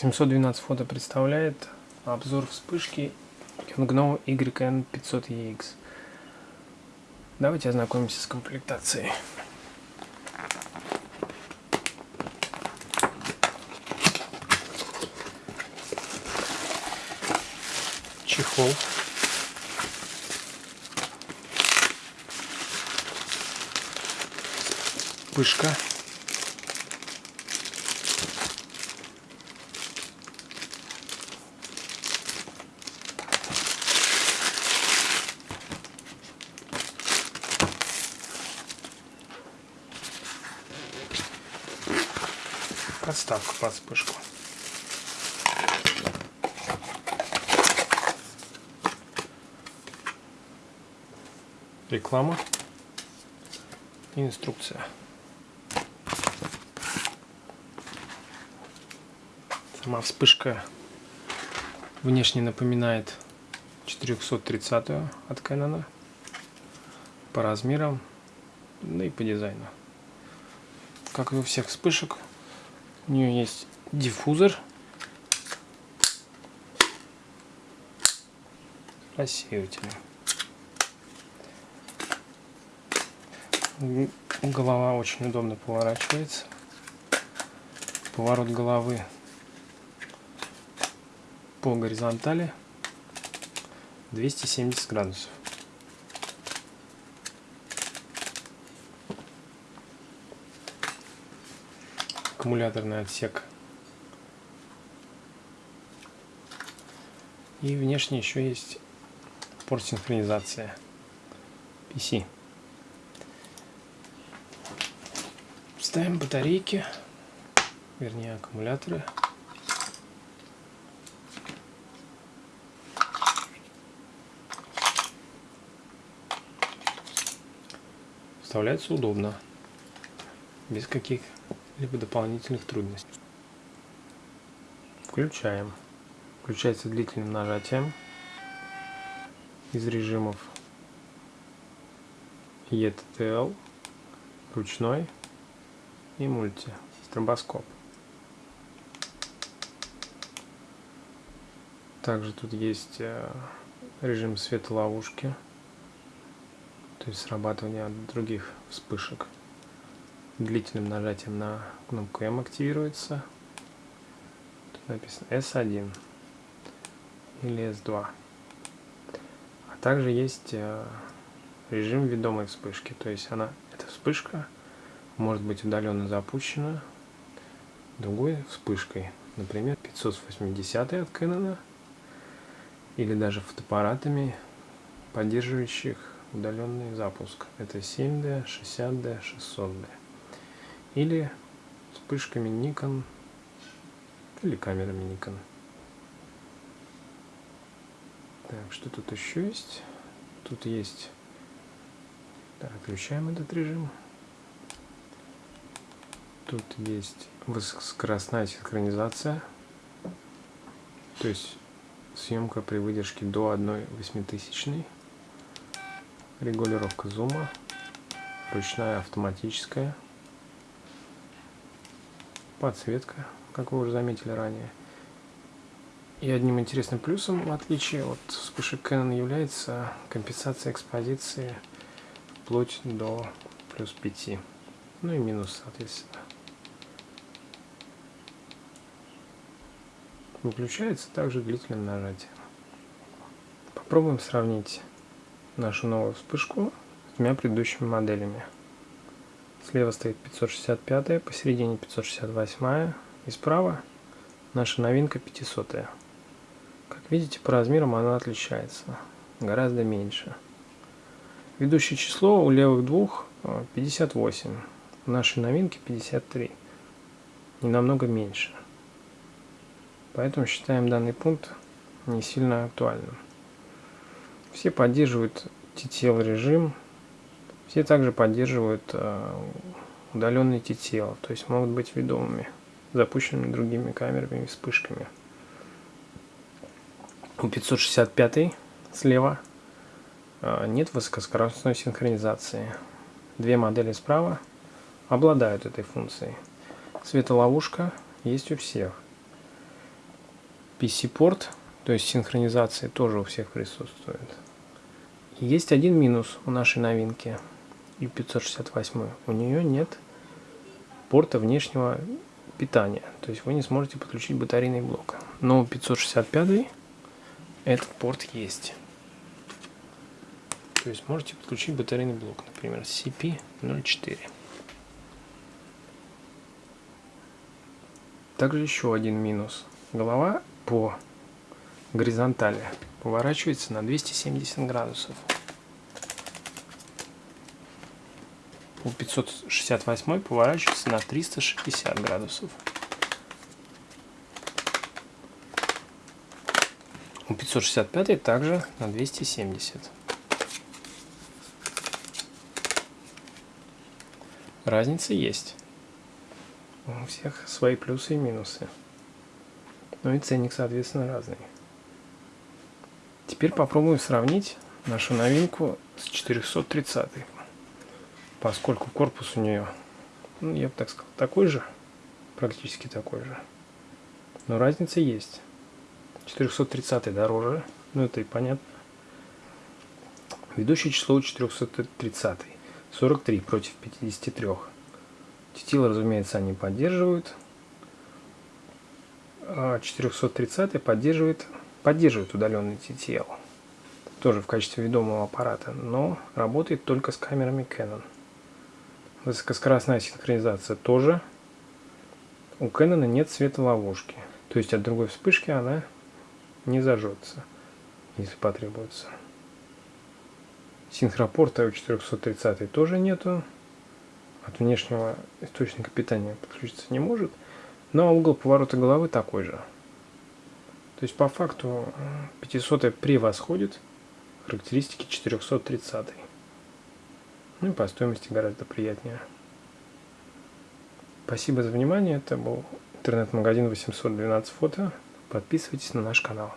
712 фото представляет обзор вспышки Yongnuo YN500EX. Давайте ознакомимся с комплектацией. Чехол. Вспышка. Подставку под вспышку. Реклама инструкция. Сама вспышка внешне напоминает 430 от Canon по размерам, да и по дизайну. Как и у всех вспышек, у нее есть диффузор. Рассеиватель. Голова очень удобно поворачивается. Поворот головы по горизонтали 270 градусов. Аккумуляторный отсек. И внешне еще есть порт синхронизация PC. Ставим батарейки, вернее аккумуляторы. Вставляется удобно, без каких либо дополнительных трудностей. Включаем. Включается длительным нажатием из режимов ETTL, ручной и мульти, стробоскоп. Также тут есть э, режим светоловушки, то есть срабатывание от других вспышек длительным нажатием на кнопку M активируется. Тут написано S1 или S2. А также есть э, режим ведомой вспышки. То есть она, эта вспышка может быть удаленно запущена другой вспышкой. Например, 580 от Canon или даже фотоаппаратами, поддерживающих удаленный запуск. Это 7D, 60D, 600D или вспышками Nikon или камерами Nikon. Так, что тут еще есть? Тут есть... Так, включаем этот режим. Тут есть высокоскоростная синхронизация. То есть съемка при выдержке до 1 восьмитысячной. Регулировка зума. Ручная автоматическая подсветка, как вы уже заметили ранее. И одним интересным плюсом, в отличие от вспышек Canon, является компенсация экспозиции вплоть до плюс 5. Ну и минус, соответственно. Выключается также длительным нажатием. Попробуем сравнить нашу новую вспышку с двумя предыдущими моделями. Слева стоит 565, посередине 568 и справа наша новинка 500. -я. Как видите, по размерам она отличается, гораздо меньше. Ведущее число у левых двух 58, в нашей новинке 53, не намного меньше. Поэтому считаем данный пункт не сильно актуальным. Все поддерживают TTL режим, все также поддерживают э, удаленные TTL, то есть могут быть ведомыми, запущенными другими камерами и вспышками. У 565 слева э, нет высокоскоростной синхронизации. Две модели справа обладают этой функцией. Светоловушка есть у всех. PC-порт, то есть синхронизация тоже у всех присутствует. Есть один минус у нашей новинки U568. У нее нет порта внешнего питания. То есть вы не сможете подключить батарейный блок. Но у 565 этот порт есть. То есть можете подключить батарейный блок, например, CP04. Также еще один минус. Голова по горизонтали поворачивается на 270 градусов. У 568 поворачивается на 360 градусов. У 565 также на 270. Разница есть. У всех свои плюсы и минусы. Ну и ценник, соответственно, разный. Теперь попробуем сравнить нашу новинку с 430 поскольку корпус у нее, ну, я бы так сказал, такой же, практически такой же. Но разница есть. 430 дороже, ну это и понятно. Ведущее число 430. 43 против 53. Тетил, разумеется, они поддерживают. А 430 поддерживает, поддерживает удаленный TTL. Тоже в качестве ведомого аппарата, но работает только с камерами Canon. Высокоскоростная синхронизация тоже. У Canon нет светоловушки. То есть от другой вспышки она не зажжется, если потребуется. Синхропорта у 430 тоже нету. От внешнего источника питания подключиться не может. Но угол поворота головы такой же. То есть по факту 500 превосходит характеристики 430. Ну и по стоимости гораздо приятнее. Спасибо за внимание. Это был интернет-магазин 812 фото. Подписывайтесь на наш канал.